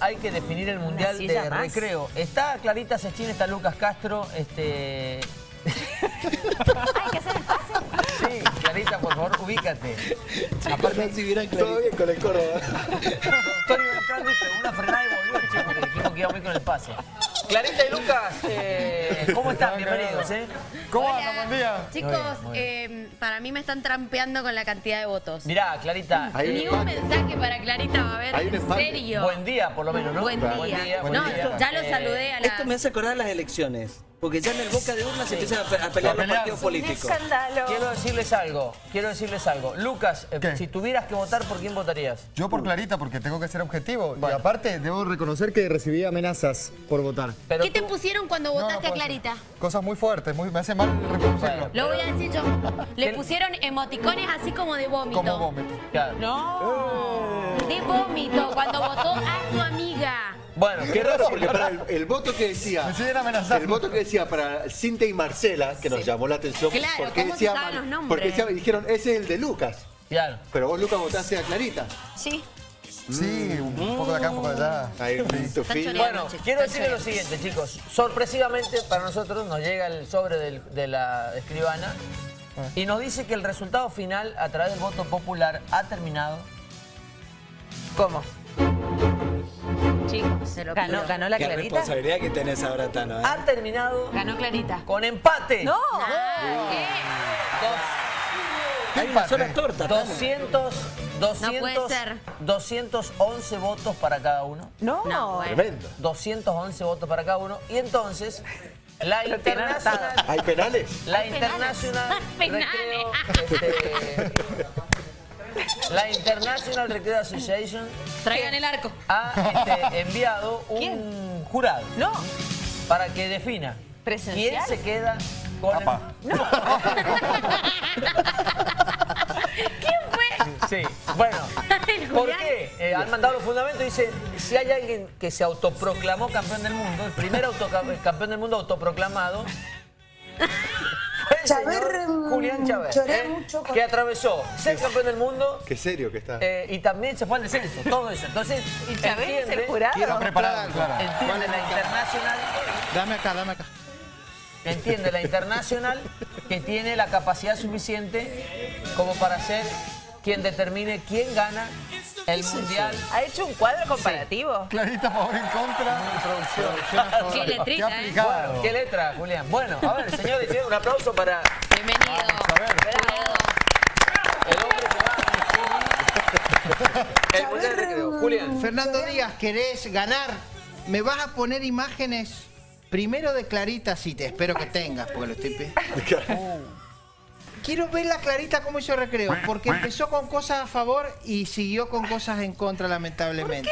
hay que definir el mundial de más. recreo. Está Clarita Sechín, está Lucas Castro, este... Hay que hacer el pase. Sí, Clarita, por favor, ubícate. Aparte, si vieran Todo bien con el Córdoba. Tony una frenada y volvió, che, porque dijimos que iba muy con el pase. Clarita y Lucas, eh, ¿cómo están? Bienvenidos, ¿eh? ¿Cómo Hola. andan? Buen día. Chicos, Muy bien, muy eh, para mí me están trampeando con la cantidad de votos. Mirá, Clarita, Ni un mensaje para Clarita va a haber, Hay un en empate. serio. buen día por lo menos, ¿no? Buen día. buen no, día. ya lo Eh, saludé a la... Esto me hace acordar las elecciones. Porque ya en el boca de urna se empiezan a, pe- a pelear A los partidos Un políticos. escándalo. Quiero decirles algo, quiero decirles algo. Lucas, eh, ¿Qué? si tuvieras que votar, ¿por quién votarías? Yo por Clarita, porque tengo que ser objetivo. Bueno. Y aparte, debo reconocer que recibí amenazas por votar. Pero ¿Qué te pusieron cuando No, no votaste a Clarita? Cosas muy fuertes, muy, me hace mal reconocerlo. Lo voy a decir yo. Le pusieron emoticones así como de vómito. Como vómito. Claro. No. De vómito, cuando votó a su amiga. Bueno, Qué raro, porque para el, el voto que decía... Me siguen amenazando. El voto que decía para Cintia y Marcela, que nos llamó la atención. Claro, porque ¿cómo se decía, saben los nombres? Porque decía- dijeron, ese es el de Lucas. Claro. Pero vos, Lucas, votaste a Clarita. Sí. Sí, un poco de acá, un poco de allá. Ahí, tu Están fin. Bueno, quiero decirles lo siguiente, chicos. Sorpresivamente para nosotros nos llega el sobre del- de la escribana y nos dice que el resultado final a través del voto popular ha terminado. ¿Cómo? Chicos, Se lo ganó, pido. ganó la Qué Clarita. responsabilidad que tenés ahora, Tano. ¿eh? Ha terminado Ganó Clarita. con empate. No. ¿Qué? Dos- Hay una sola torta, Tano. 200, 200, puede ser. 211 votos para cada uno. No. No, bueno. Tremendo. 211 votos para cada uno. Y entonces, la internacional... ¿Hay penales? La Hay Internacional penales. Recreo, este, la International Recreo Association Traigan el arco. ha este, enviado un ¿Quién? jurado No. para que defina ¿Presencial? quién se queda con el- Apa. ¿Quién fue? Sí, bueno, ¿por qué? Eh, han mandado los fundamentos y dice, si hay alguien que se autoproclamó campeón del mundo, el primer autoca- campeón del mundo autoproclamado, el Chaver, señor mm, Julián Chávez, lloré mucho con- que atravesó ser campeón del mundo Qué serio que está. eh, y también se fue al descenso, todo eso. Entonces, ¿Y Chávez es el jurado? Quiero preparado, claro. entiende la internacional, Dame acá, dame acá. entiende la internacional que tiene la capacidad suficiente como para ser quien determine quién gana el mundial. ¿Ha hecho un cuadro comparativo? Clarita a favor en contra. Qué letrita, ¿eh? aplicado. Bueno, ¿qué letra, Julián? Bueno, a ver, señores, tienen un aplauso para Bienvenido. Bravo. el hombre que va a el mundial de recreo. Julián. Fernando Díaz, ¿querés ganar? ¿Me vas a poner imágenes primero de Clarita? Sí, te espero que tengas, porque lo estoy... Quiero ver la Clarita cómo hizo recreo, porque empezó con cosas a favor y siguió con cosas en contra, lamentablemente.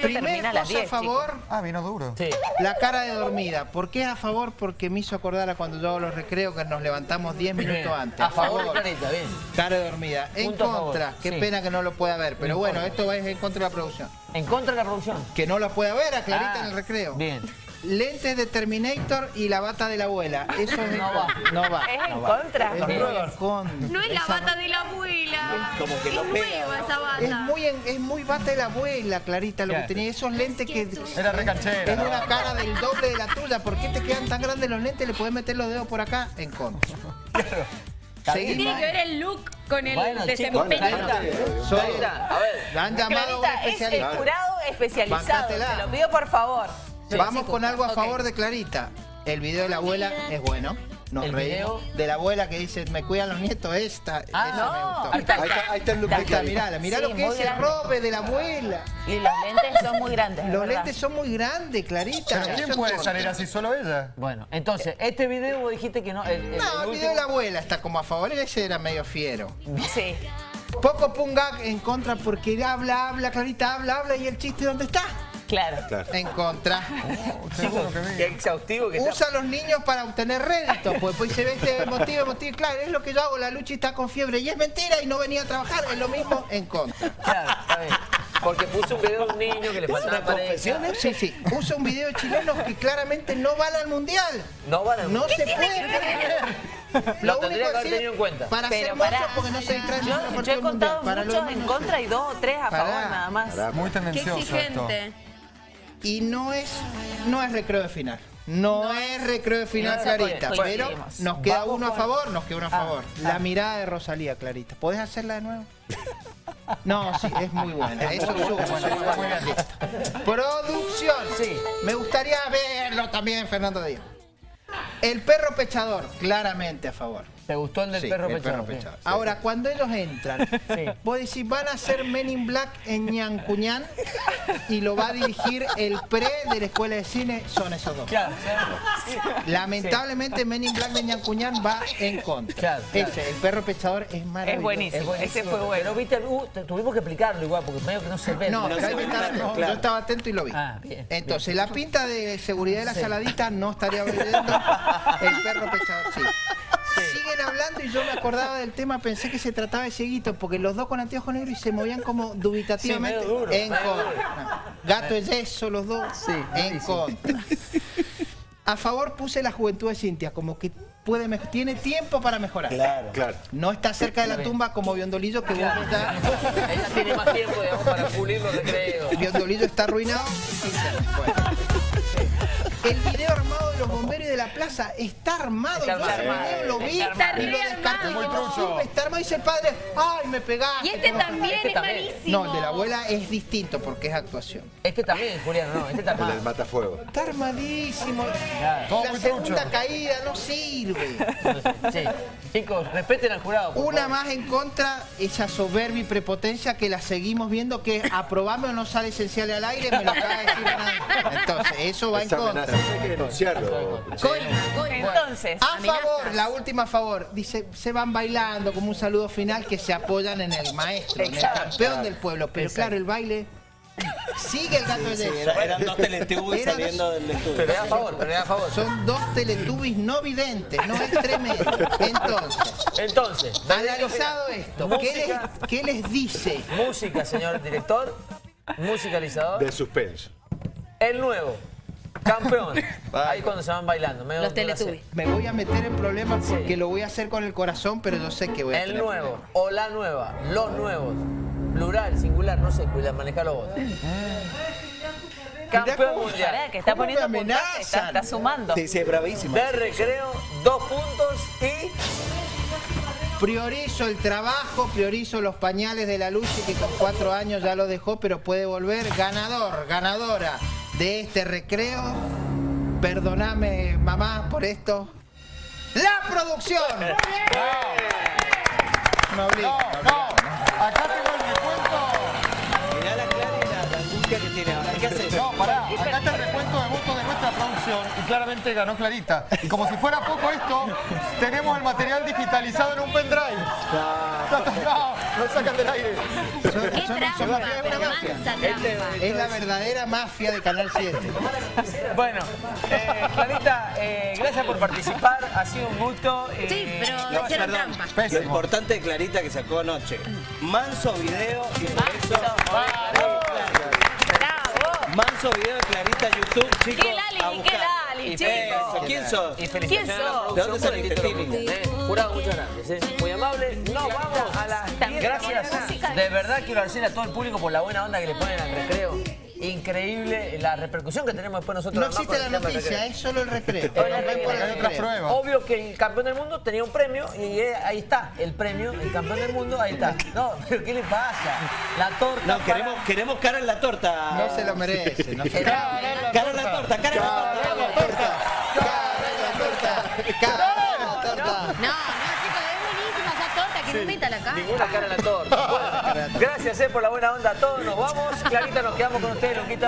¿Por qué? Primer cosa a 10, favor, Ah, vino duro. Sí. la cara de dormida. ¿Por qué a favor? Porque me hizo acordar a cuando yo hago los recreos que nos levantamos 10 Bien. minutos antes. A favor Clarita, bien. Cara de dormida. En Punto contra. Qué sí. pena que no lo pueda ver. Pero No bueno, esto va en contra de la producción. En contra de la producción. Que no la pueda ver a Clarita Ah, en el recreo. Bien. Lentes de Terminator y la bata de la abuela. Eso es No va. No va. Es en no va. contra. Es. No es la bata de la abuela. Como que es nueva ¿no? esa bata. Es muy, en- es muy bata de la abuela, Clarita, lo que Claro. tenía. Esos lentes que... Era recanchera. Es una cara del doble de la tuya. ¿Por qué te quedan tan grandes los lentes? Le puedes meter los dedos por acá en contra. Seguimos. Tiene que ver el look con el Bueno, desempeño. Clarita, Soy- Clarita, a ver. La han llamado Clarita, es el jurado especializado. Bancátela. Te lo pido por favor. Vamos con algo a favor de Clarita. El video de la abuela es bueno. Nos El reímos. video- De la abuela que dice, me cuidan los nietos, esta. Ah, esa no. me gustó. Ahí está. Ahí está, ahí está el look Ahí está, mirá, mirá Sí, lo que es el robe de la abuela. Y los lentes son muy grandes. es Los verdad. lentes son muy grandes, Clarita. ¿Pero quién puede contra. salir así? ¿Solo ella? Bueno, entonces, este video vos dijiste que no. El, el- No, el el último- video de la abuela está como a favor, ese era medio fiero. Sí. Poco Pungak en contra porque habla, habla, Clarita habla, habla y el chiste ¿dónde está? Claro. Claro. En contra. Que Qué exhaustivo que está. Usa a los niños para obtener rédito, pues después se ve este motivo, motivo, claro, es lo que yo hago, la lucha está con fiebre y es mentira y no venía a trabajar, es lo mismo en contra. Claro, está bien. Porque puso un video de un niño que le faltaba pareja. Sí, sí, usa un video de chilenos que claramente no van al mundial. No van a No se puede creer. Lo tendría que haber tenido en cuenta. Para ser Pero pará. porque no se distraen Yo, yo he contado mundial. Lo muchos en contra y dos o tres a favor nada más. Muy Qué tendencioso esto. Y no es, no es recreo de final. No, es recreo de final, no, Clarita. Pero nos queda Vamos uno a favor, nos queda uno a Ah, favor. ah. La mirada de Rosalía, Clarita. ¿Podés hacerla de nuevo? No, sí, es muy buena. Eso es Producción. Sí. Me gustaría verlo también, Fernando Díaz. El perro pechador, claramente a favor. ¿Te gustó el del Sí, perro el pechado? perro pechador. Ahora, cuando ellos entran, Sí. vos decís, van a hacer Men in Black en Ñancuñán y lo va a dirigir el pre de la escuela de cine, son esos dos. Claro, claro. Lamentablemente, Men in Black de Ñancuñán va en contra. Claro, claro. Ese, el perro pechador es maravilloso. Es buenísimo. Es buenísimo. Ese fue bueno. Pero viste, uh, tuvimos que explicarlo igual, porque medio que no se ve. No, No se ve claro. yo estaba atento y lo vi. Ah, bien, Entonces, la pinta de seguridad de la Sí. saladita no estaría oyendo. El perro pechador, sí. Siguen hablando y yo me acordaba del tema, pensé que se trataba de cieguitos, porque los dos con anteojos negros y se movían como dubitativamente. Sí, medio duro, en contra. Gato de yeso, los dos. en contra. A favor puse la juventud de Cintia, como que puede tiene tiempo para mejorar. Claro. Claro. No está cerca de la tumba como Biondolillo, que vos ya... Ella tiene más tiempo, digamos, para pulir los recreos. Biondolillo está arruinado. Bueno. El video armado los bomberos de la plaza está armado. Está Yo ese armado. video lo vi Está y lo descarté. armado. No sirve, está armado. Dice el padre, ay, me pegaste. Y este también Este es también. malísimo. No, el de la abuela es distinto porque es actuación. Este también, Juliano, no, este El del también. matafuego. Está armadísimo. Claro. La segunda caída no sirve. Sí. Chicos, respeten al jurado. por Una favor. más en contra, esa soberbia y prepotencia que la seguimos viendo que aprobame o no sale esencial al aire, me lo acaba de decir nadie. Entonces, eso va en contra. amenaza hay que denunciarlo. Entonces, A favor, la última a favor, dice, se van bailando como un saludo final que se apoyan en el maestro, en el campeón del pueblo. Pero claro, el baile sigue el gato de Sí, era- eran dos teletubbies Eran- saliendo del estudio. Pero a favor, pero es a favor. Son dos teletubbies no videntes, no es tremendo. Entonces, Entonces, analizado esto, ¿qué les, qué les dice? música, señor director, musicalizador, De suspenso. el nuevo, campeón. Ahí cuando se van bailando. medio Los. Teletubbies. Me voy a meter en problemas porque lo voy a hacer con el corazón, pero yo sé que voy a El tener nuevo, problemas. o la nueva, los nuevos, plural, singular, no sé, cuida, manejalo vos. Campeón mundial. pará, que está ¿Cómo me poniendo puntaje, está, sumando. Sí, sí, es bravísima. De recreo, dos puntos y Priorizo el trabajo, priorizo los pañales de la luz y que con cuatro años ya lo dejó, pero puede volver ganador, ganadora de este recreo. Perdóname, mamá, por esto. ¡La producción! Obliga, me obliga. Acá tengo el recuento. Mirá la clara la, angustia que tiene ahora. ¿Qué haces? No, pará. Acá está el recuento de votos de nuestra producción y claramente ganó Clarita. Y como si fuera poco esto, tenemos el material digitalizado en un pendrive. No, lo sacan del aire. Qué Son- son trampa, mafia, es la verdadera mafia de Canal 7. Bueno, eh, Clarita, eh, gracias por participar, ha sido un gusto. eh, Sí, pero No, hicieron perdón. trampa. Lo importante de Clarita que sacó anoche. Manso video y por eso. ¡Bravo! Manso video de Clarita YouTube, chicos. ¿Qué Lali? a ¿Qué buscar. Lali, Chicos? ¿Quién sos? Y felicitaciones ¿Quién a la ¿De dónde? Eh, Jurado, muchas gracias. eh. Muy amable. Nos vamos a las También Gracias. ponemos música. De verdad quiero agradecer a todo el público por la buena onda que le ponen al recreo. Increíble la repercusión que tenemos después nosotros. No existe la noticia, es solo el recreo. Obvio que el campeón del mundo tenía un premio y eh, ahí está, el premio, el campeón del mundo, ahí está. No, pero ¿qué le pasa? La torta. No, para- queremos, queremos cara en la torta. No se lo merece. No se lo Era- merece. Cara en la torta, cara en la torta. Cara en la torta. Cara en la torta. No, no, la cara. Ninguna cara en la torta. Bueno, gracias eh, por la buena onda a todos. Nos vamos. Clarita, nos quedamos con ustedes, Luquita.